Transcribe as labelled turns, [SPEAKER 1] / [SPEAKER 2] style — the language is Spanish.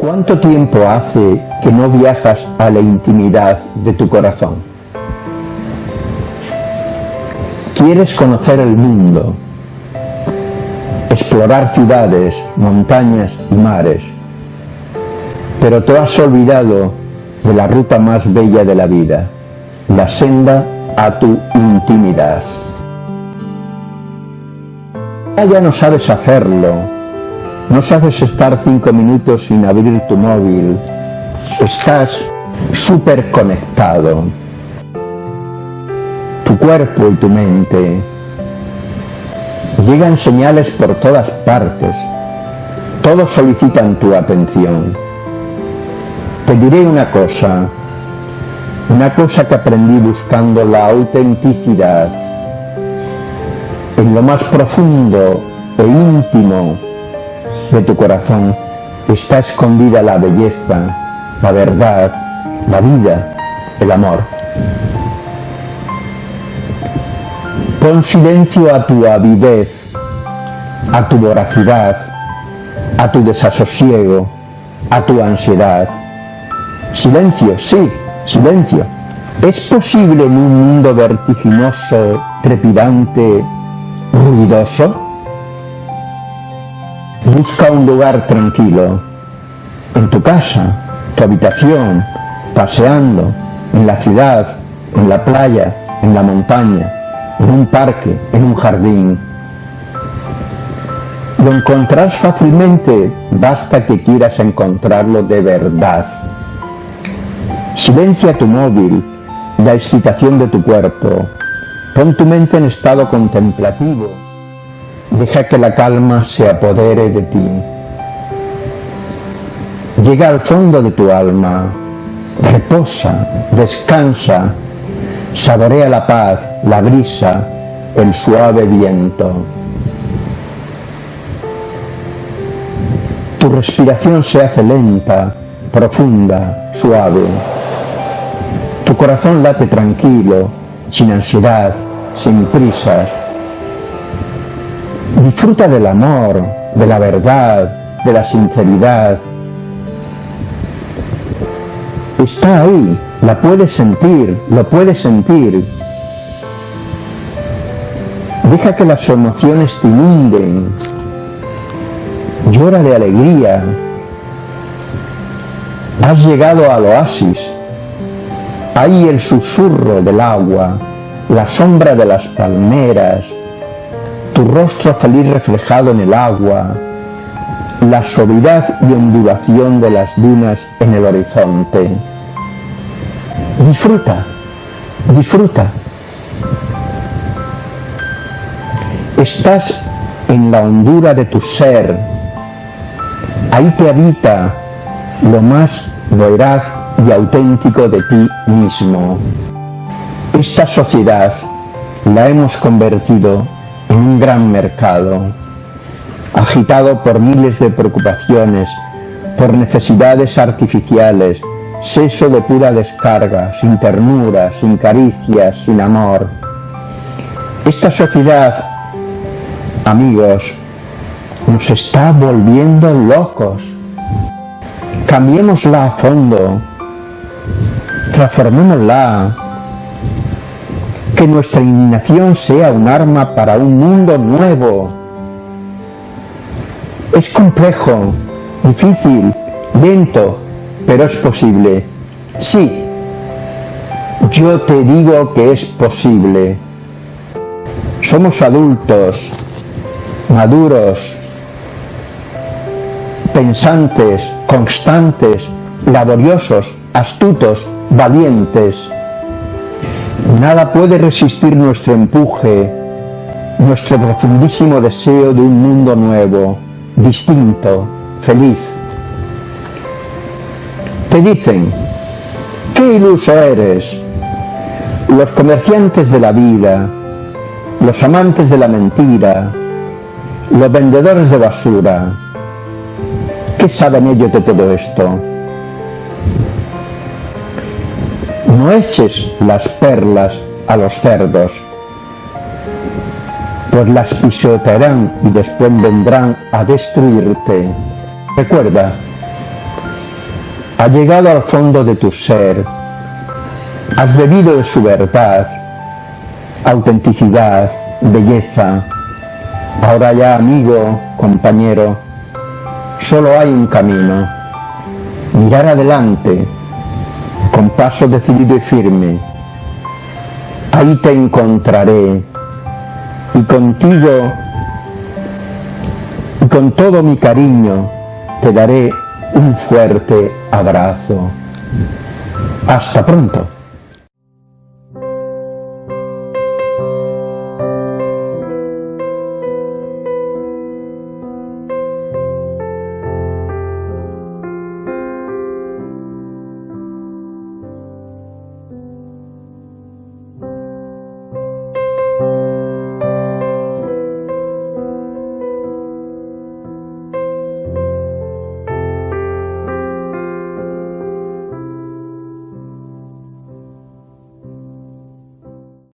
[SPEAKER 1] ¿Cuánto tiempo hace que no viajas a la intimidad de tu corazón? Quieres conocer el mundo, explorar ciudades, montañas y mares, pero te has olvidado de la ruta más bella de la vida, la senda a tu intimidad. Ya no sabes hacerlo, no sabes estar cinco minutos sin abrir tu móvil. Estás súper conectado. Tu cuerpo y tu mente. Llegan señales por todas partes. Todos solicitan tu atención. Te diré una cosa. Una cosa que aprendí buscando la autenticidad. En lo más profundo e íntimo de tu corazón está escondida la belleza, la verdad, la vida, el amor. Pon silencio a tu avidez, a tu voracidad, a tu desasosiego, a tu ansiedad. Silencio, sí, silencio. ¿Es posible en un mundo vertiginoso, trepidante, ruidoso? Busca un lugar tranquilo, en tu casa, tu habitación, paseando, en la ciudad, en la playa, en la montaña, en un parque, en un jardín. Lo encontrarás fácilmente, basta que quieras encontrarlo de verdad. Silencia tu móvil, la excitación de tu cuerpo. Pon tu mente en estado contemplativo. Deja que la calma se apodere de ti. Llega al fondo de tu alma, reposa, descansa, saborea la paz, la brisa, el suave viento. Tu respiración se hace lenta, profunda, suave. Tu corazón late tranquilo, sin ansiedad, sin prisas, Disfruta del amor, de la verdad, de la sinceridad. Está ahí, la puedes sentir, lo puedes sentir. Deja que las emociones te inunden. Llora de alegría. Has llegado al oasis. Ahí el susurro del agua, la sombra de las palmeras, tu rostro feliz reflejado en el agua, la suavidad y ondulación de las dunas en el horizonte. Disfruta, disfruta. Estás en la hondura de tu ser. Ahí te habita lo más veraz y auténtico de ti mismo. Esta sociedad la hemos convertido en un gran mercado, agitado por miles de preocupaciones, por necesidades artificiales, seso de pura descarga, sin ternura, sin caricias, sin amor. Esta sociedad, amigos, nos está volviendo locos. Cambiémosla a fondo, transformémosla, que nuestra indignación sea un arma para un mundo nuevo. Es complejo, difícil, lento, pero es posible. Sí, yo te digo que es posible. Somos adultos, maduros, pensantes, constantes, laboriosos, astutos, valientes. Nada puede resistir nuestro empuje, nuestro profundísimo deseo de un mundo nuevo, distinto, feliz. Te dicen, qué iluso eres. Los comerciantes de la vida, los amantes de la mentira, los vendedores de basura, ¿qué saben ellos de todo esto? No eches las perlas a los cerdos, pues las pisotearán y después vendrán a destruirte. Recuerda, Ha llegado al fondo de tu ser, has bebido de su verdad, autenticidad, belleza. Ahora ya, amigo, compañero, solo hay un camino. Mirar adelante, con paso decidido y firme. Ahí te encontraré y contigo y con todo mi cariño te daré un fuerte abrazo. Hasta pronto.